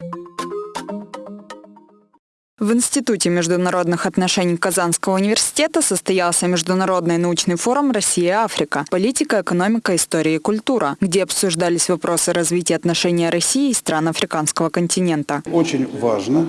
you В Институте международных отношений Казанского университета состоялся Международный научный форум «Россия-Африка. Политика, экономика, история и культура», где обсуждались вопросы развития отношений России и стран африканского континента. Очень важно,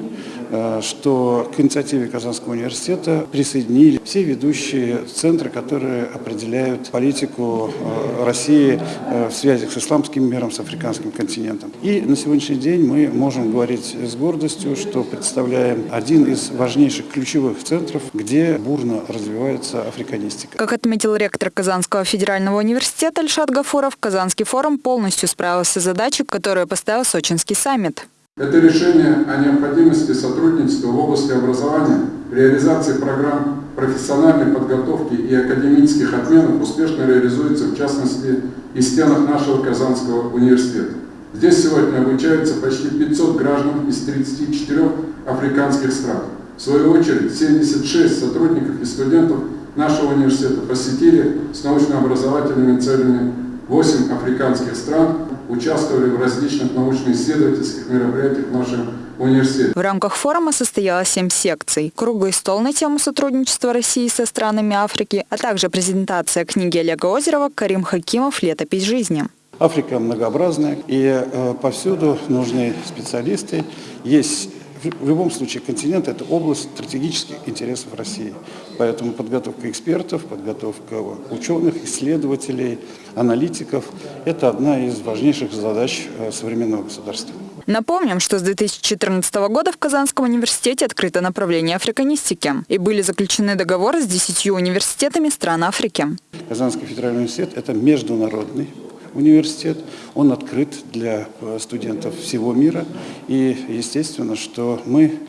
э, что к инициативе Казанского университета присоединили все ведущие центры, которые определяют политику э, России э, в связи с исламским миром, с африканским континентом. И на сегодняшний день мы можем говорить с гордостью, что представляем один из важнейших ключевых центров, где бурно развивается африканистика. Как отметил ректор Казанского федерального университета Ильшат Гафуров, Казанский форум полностью справился с задачей, которую поставил Сочинский саммит. Это решение о необходимости сотрудничества в области образования, реализации программ профессиональной подготовки и академических обменов успешно реализуется, в частности, и в стенах нашего Казанского университета. Здесь сегодня обучаются почти 500 граждан из 34 африканских стран. В свою очередь, 76 сотрудников и студентов нашего университета посетили с научно-образовательными целями 8 африканских стран, участвовали в различных научно-исследовательских мероприятиях в нашем университете. В рамках форума состоялось семь секций. Круглый стол на тему сотрудничества России со странами Африки, а также презентация книги Олега Озерова «Карим Хакимов. Летопись жизни». Африка многообразная, и э, повсюду нужны специалисты. Есть в любом случае континент – это область стратегических интересов России. Поэтому подготовка экспертов, подготовка ученых, исследователей, аналитиков – это одна из важнейших задач э, современного государства. Напомним, что с 2014 года в Казанском университете открыто направление африканистики и были заключены договоры с десятью университетами стран Африки. Казанский федеральный университет – это международный университет, он открыт для э, студентов всего мира. И естественно, что мы,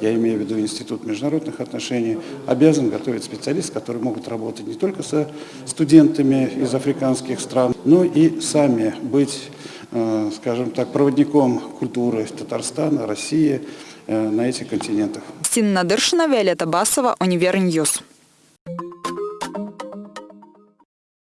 я имею в виду Институт международных отношений, обязан готовить специалистов, которые могут работать не только со студентами из африканских стран, но и сами быть, э, скажем так, проводником культуры Татарстана, России э, на этих континентах. Стина Надыршина, Виолетта Басова, Univer News.